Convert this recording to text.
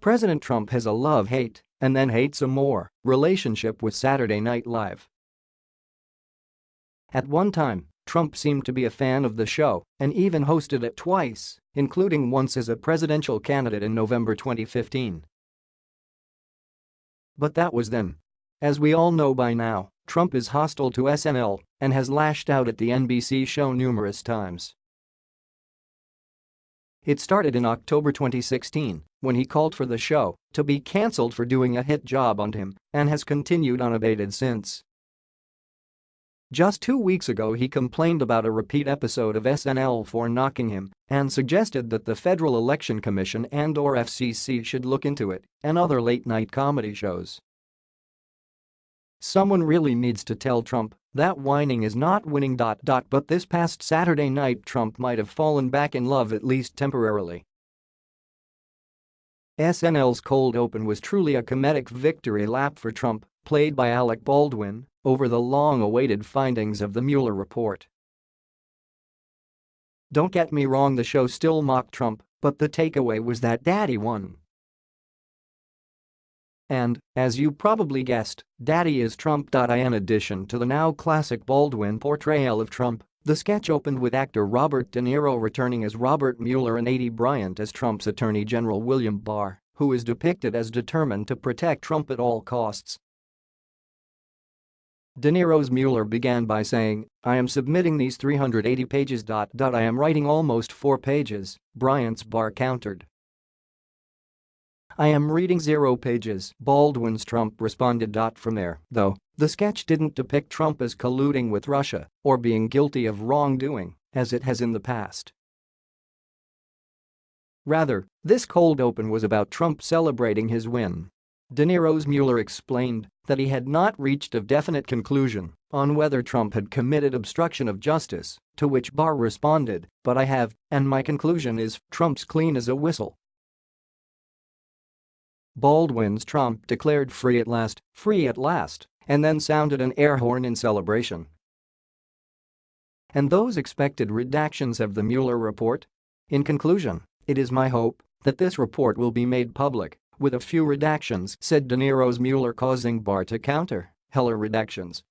President Trump has a love-hate, and then hates some more, relationship with Saturday Night Live. At one time, Trump seemed to be a fan of the show and even hosted it twice, including once as a presidential candidate in November 2015. But that was then. As we all know by now, Trump is hostile to SNL and has lashed out at the NBC show numerous times. It started in October 2016 when he called for the show to be cancelled for doing a hit job on him and has continued unabated since. Just two weeks ago he complained about a repeat episode of SNL for knocking him and suggested that the Federal Election Commission and or FCC should look into it and other late-night comedy shows. Someone really needs to tell Trump that whining is not winning. But this past Saturday night Trump might have fallen back in love at least temporarily. SNL's cold open was truly a comedic victory lap for Trump, played by Alec Baldwin, over the long-awaited findings of the Mueller report. Don't get me wrong the show still mocked Trump, but the takeaway was that Daddy won. And, as you probably guessed, Daddy is Trump. In addition to the now classic Baldwin portrayal of Trump, the sketch opened with actor Robert De Niro returning as Robert Mueller and Aidy Bryant as Trump's Attorney General William Barr, who is depicted as determined to protect Trump at all costs. De Niro's Mueller began by saying, I am submitting these 380 pages. I am writing almost four pages, Bryant's Barr countered. I am reading zero pages, Baldwin's Trump responded. From there, though, the sketch didn't depict Trump as colluding with Russia or being guilty of wrongdoing, as it has in the past. Rather, this cold open was about Trump celebrating his win. De Niro's Mueller explained that he had not reached a definite conclusion on whether Trump had committed obstruction of justice, to which Barr responded, but I have, and my conclusion is Trump's clean as a whistle. Baldwin's Trump declared free at last, free at last, and then sounded an air horn in celebration. And those expected redactions of the Mueller report? In conclusion, it is my hope that this report will be made public, with a few redactions, said De Niro's Mueller causing Barr to counter, Heller redactions